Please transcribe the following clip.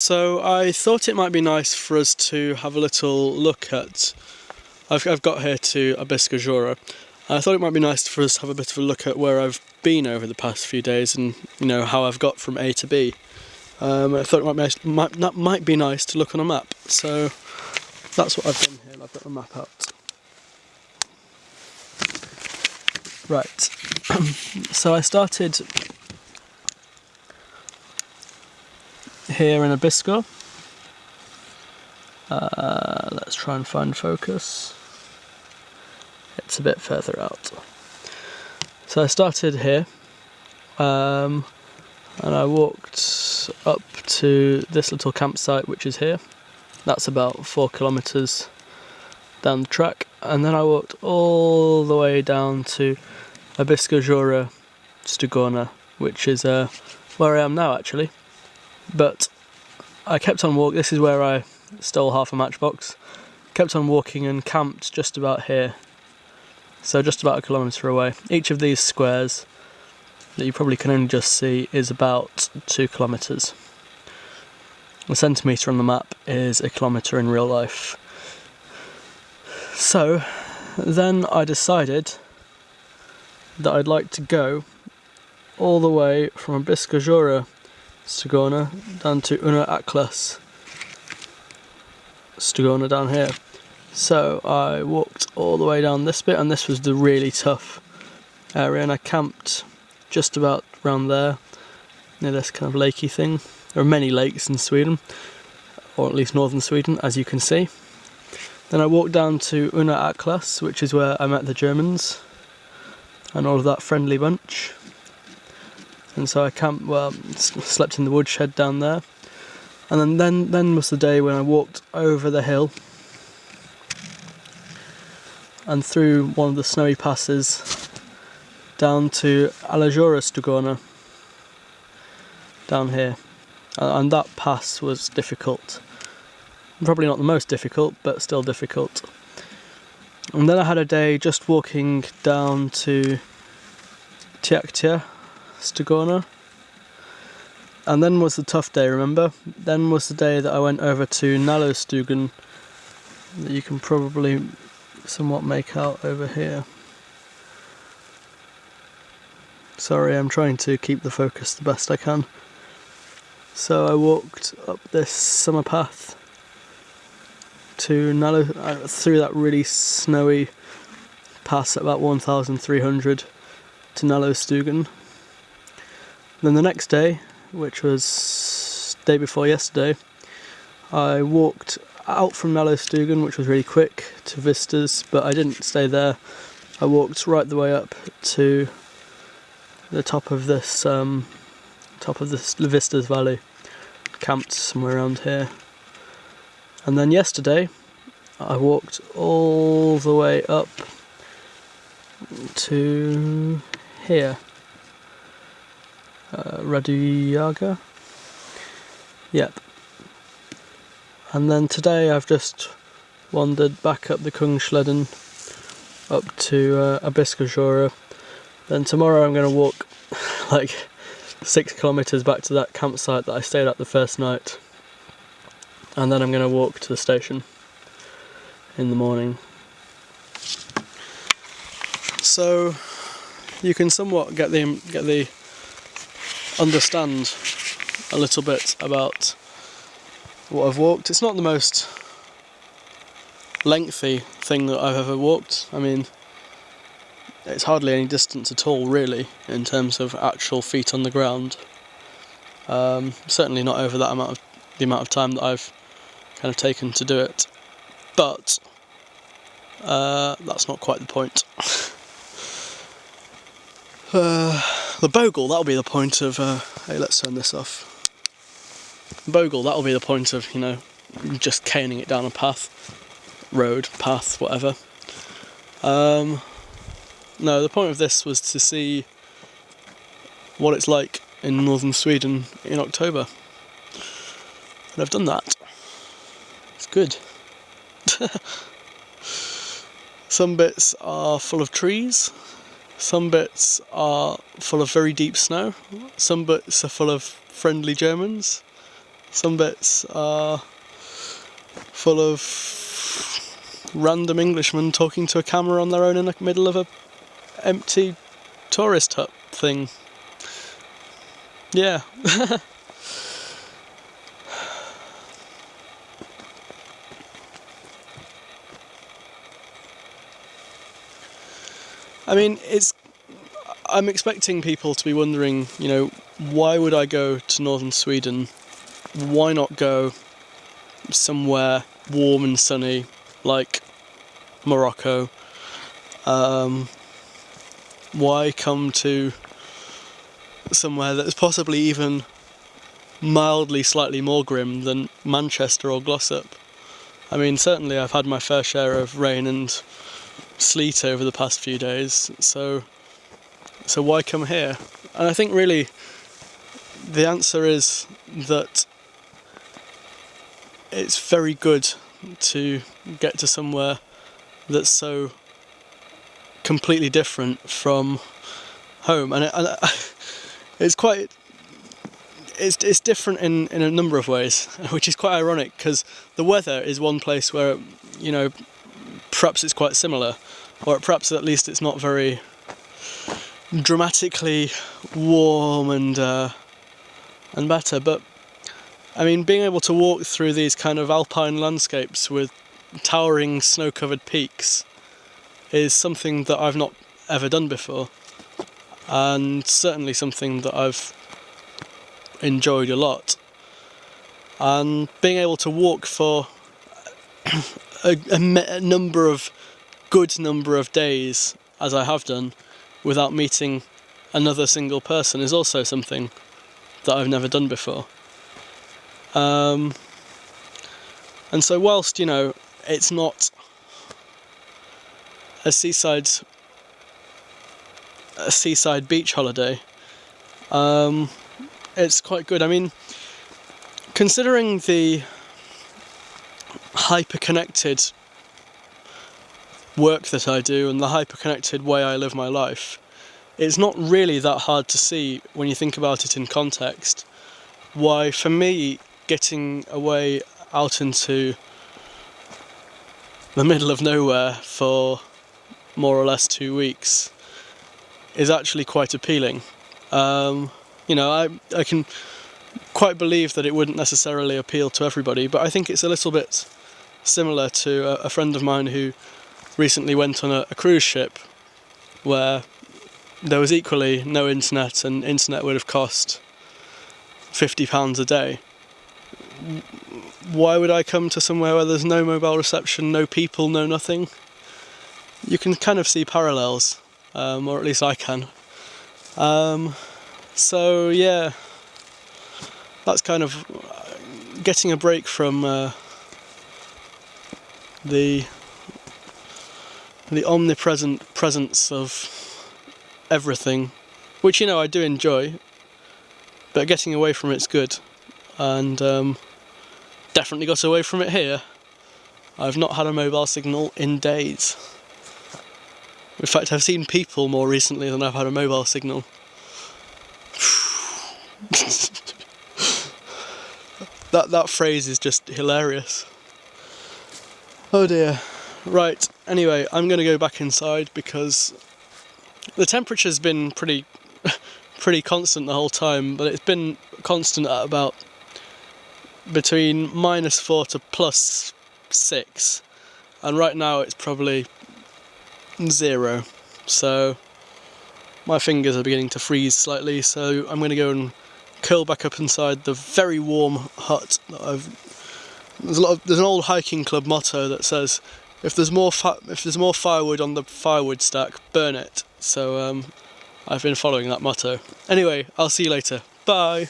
So I thought it might be nice for us to have a little look at. I've, I've got here to Abiskojaure. I thought it might be nice for us to have a bit of a look at where I've been over the past few days and you know how I've got from A to B. Um, I thought it might be, might, that might be nice to look on a map. So that's what I've done here. I've got the map out. Right. so I started here in Abisko. Uh, let's try and find focus. It's a bit further out. So I started here um, and I walked up to this little campsite which is here. That's about four kilometres down the track and then I walked all the way down to Abiskojaure Stugona which is uh, where I am now actually. But I kept on walking, this is where I stole half a matchbox. Kept on walking and camped just about here. So just about a kilometre away. Each of these squares that you probably can only just see is about two kilometres. A centimetre on the map is a kilometre in real life. So then I decided that I'd like to go all the way from Abiska Jura Stugona down to Unna Allakas Stugona down here. So I walked all the way down this bit and this was the really tough area and I camped just about around there near this kind of lakey thing. There are many lakes in Sweden, or at least northern Sweden as you can see. Then I walked down to Unna Allakas which is where I met the Germans and all of that friendly bunch and so I camped, well, slept in the woodshed down there. And then, then, then was the day when I walked over the hill and through one of the snowy passes down to Alesjaure Stugona down here. And that pass was difficult. Probably not the most difficult, but still difficult. And then I had a day just walking down to Tjäktja Stugona. And then was the tough day, remember? Then was the day that I went over to Nallostugan that you can probably somewhat make out over here. Sorry, I'm trying to keep the focus the best I can. So I walked up this summer path to Nallo, uh, through that really snowy pass at about 1,300 to Nallostugan then the next day, which was day before yesterday, I walked out from Nallostugan, which was really quick, to Vistas, but I didn't stay there. I walked right the way up to the top of this um, top of this Vistas Valley, camped somewhere around here. And then yesterday, I walked all the way up to here uh, Raduyaga. Yep. And then today I've just wandered back up the Kungsleden up to uh, Abiska Then tomorrow I'm going to walk like six kilometres back to that campsite that I stayed at the first night. And then I'm going to walk to the station in the morning. So you can somewhat get the get the understand a little bit about what I've walked. It's not the most lengthy thing that I've ever walked. I mean, it's hardly any distance at all, really, in terms of actual feet on the ground. Um, certainly not over that amount of the amount of time that I've kind of taken to do it. But uh, that's not quite the point. uh, the bogle, that'll be the point of, uh, hey, let's turn this off. Bogle, that'll be the point of, you know, just caning it down a path, road, path, whatever. Um, no, the point of this was to see what it's like in northern Sweden in October. And I've done that. It's good. Some bits are full of trees, some bits are full of very deep snow, some bits are full of friendly Germans, Some bits are full of random Englishmen talking to a camera on their own in the middle of a empty tourist hut thing. Yeah. I mean, it's. I'm expecting people to be wondering, you know, why would I go to northern Sweden? Why not go somewhere warm and sunny like Morocco? Um, why come to somewhere that's possibly even mildly slightly more grim than Manchester or Glossop? I mean, certainly I've had my fair share of rain and sleet over the past few days, so so why come here? And I think really the answer is that it's very good to get to somewhere that's so completely different from home, and, it, and it's quite it's it's different in in a number of ways, which is quite ironic because the weather is one place where you know perhaps it's quite similar, or perhaps at least it's not very dramatically warm and uh, and better. But I mean, being able to walk through these kind of alpine landscapes with towering snow-covered peaks is something that I've not ever done before, and certainly something that I've enjoyed a lot. And being able to walk for a, a, number of good number of days, as I have done, without meeting another single person is also something that I've never done before. Um, and so, whilst you know it's not a seaside a seaside beach holiday, um, it's quite good. I mean, considering the hyper connected work that I do and the hyper connected way I live my life, it's not really that hard to see when you think about it in context why, for me, getting away out into the middle of nowhere for more or less two weeks is actually quite appealing. Um, you know, I, I can quite believe that it wouldn't necessarily appeal to everybody, but I think it's a little bit similar to a, a friend of mine who recently went on a, a cruise ship where there was equally no internet and internet would have cost £50 a day. Why would I come to somewhere where there's no mobile reception, no people, no nothing? You can kind of see parallels, um, or at least I can. Um, so yeah, that's kind of getting a break from uh, the the omnipresent presence of everything, which you know I do enjoy, but getting away from it's good, and um, definitely got away from it here. I've not had a mobile signal in days. In fact, I've seen people more recently than I've had a mobile signal. that that phrase is just hilarious. Oh dear. Right, anyway, I'm going to go back inside because the temperature's been pretty pretty constant the whole time, but it's been constant at about between minus 4 to plus 6 and right now it's probably 0 so my fingers are beginning to freeze slightly so I'm going to go and curl back up inside the very warm hut that I've there's a lot of, there's an old hiking club motto that says if there's more if there's more firewood on the firewood stack, burn it. So um, I've been following that motto. Anyway, I'll see you later. Bye.